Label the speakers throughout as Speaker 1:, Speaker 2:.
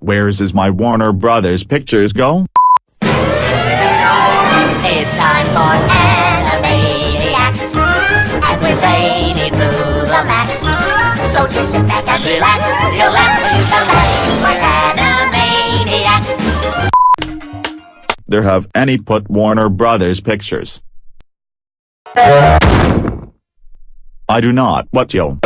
Speaker 1: Where's is my Warner Brothers pictures go?
Speaker 2: It's time for Animaniacs, and we're zany to the max. So just sit back and relax, you'll laugh when you can laugh. We're Animaniacs.
Speaker 1: There have any put Warner Brothers pictures. I do not what yo.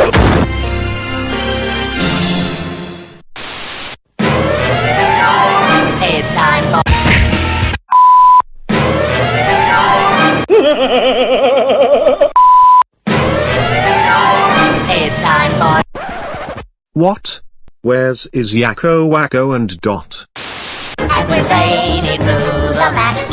Speaker 2: It's time for
Speaker 3: What? Where's is Yakko Wakko and Dot?
Speaker 2: and we're zany to the max.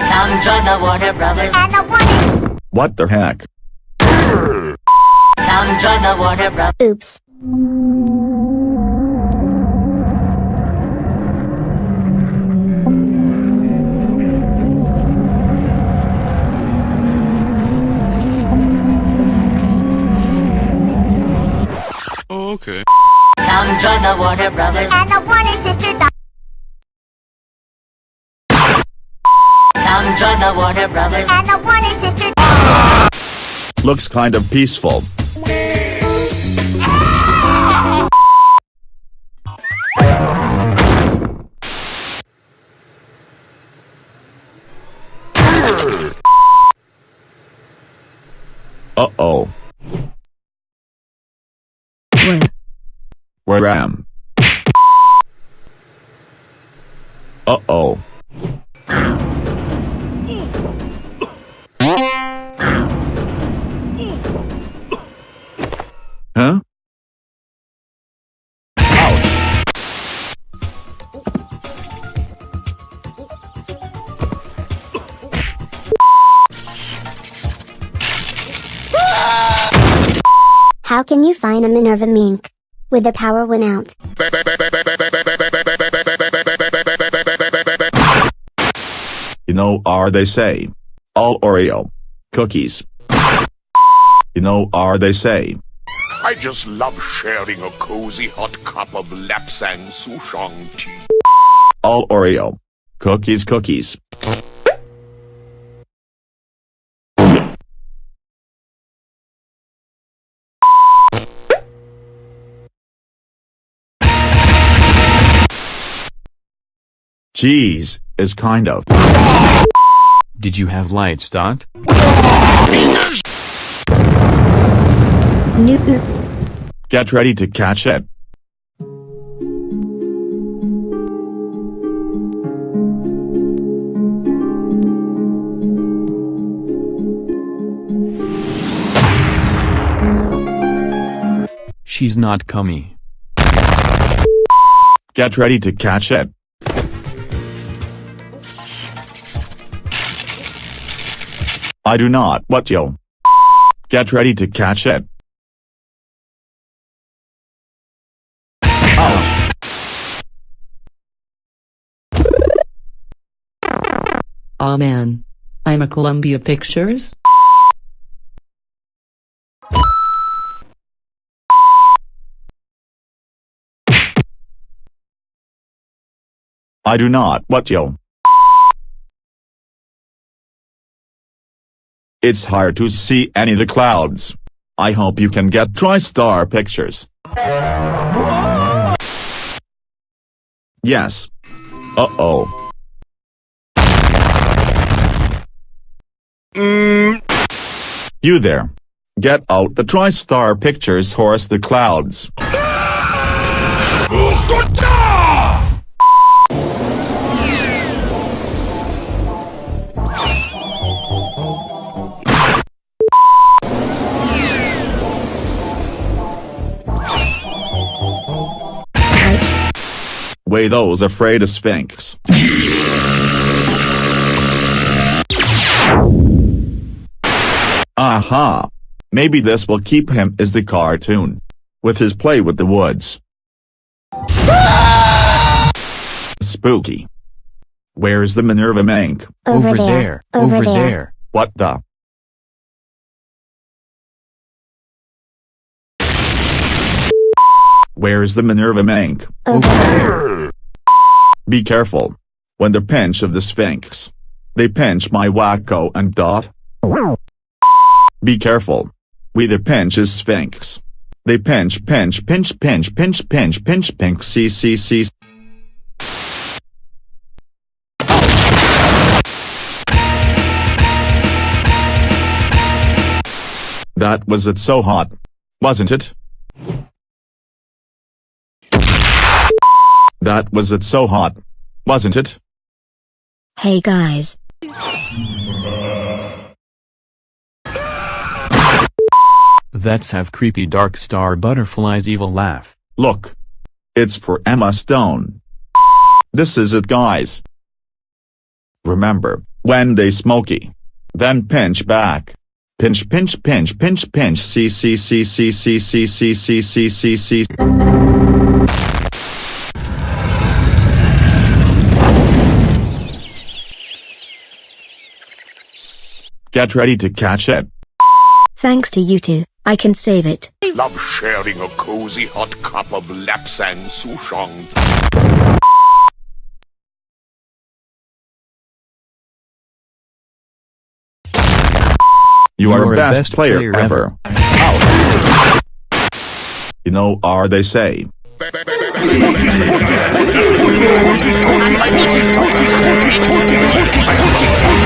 Speaker 2: Come join the Warner Brothers and the Warner.
Speaker 1: What the heck?
Speaker 2: Come join the Warner Brothers.
Speaker 4: Oops.
Speaker 5: Okay.
Speaker 2: Come join the Warner Brothers and the Warner Sister. Come join the Warner Brothers and the Warner Sister.
Speaker 1: Looks kind of peaceful. Uh-oh.
Speaker 4: Where?
Speaker 1: Where am? Uh-oh. Huh?
Speaker 4: How can you find a Minerva mink? With the power went out.
Speaker 1: You know are they say. All Oreo. Cookies. You know are they say.
Speaker 5: I just love sharing a cozy hot cup of Lapsang Souchong tea.
Speaker 1: All Oreo. Cookies cookies. Cheese is kind of.
Speaker 6: Did you have lights, Dot?
Speaker 1: Get ready to catch it.
Speaker 6: She's not cummy.
Speaker 1: Get ready to catch it. I do not what yo. Get ready to catch it. Ouch.
Speaker 7: Aw man. I'm a Columbia Pictures?
Speaker 1: I do not what yo. It's hard to see any of the clouds. I hope you can get TriStar pictures. Yes. Uh-oh. You there. Get out the TriStar pictures horse the clouds. Way those afraid of Sphinx. Aha! Maybe this will keep him as the cartoon. With his play with the woods. Spooky. Where's the Minerva Mink?
Speaker 4: Over, there.
Speaker 6: Over there.
Speaker 1: What the? Where's the Minerva Mink?
Speaker 4: Over.
Speaker 1: Be careful. When the pinch of the Sphinx. They pinch my Wakko and Dot. Be careful. We the pinch is Sphinx. They pinch pinch pinch pinch pinch pinch pinch pink c c c. That was it so hot. Wasn't it? That was it so hot. Wasn't it?
Speaker 4: Hey guys.
Speaker 6: That's have creepy dark star butterfly's evil laugh.
Speaker 1: Look. It's for Emma Stone. This is it guys. Remember, when they smoky. Then pinch back. Pinch pinch pinch pinch pinch c c c c c c c c c c c Get ready to catch it.
Speaker 4: Thanks to you two, I can save it.
Speaker 5: Love sharing a cozy hot cup of Lapsang Souchong.
Speaker 1: You are
Speaker 6: You're
Speaker 1: a best, player, ever. Out. You know, are they say.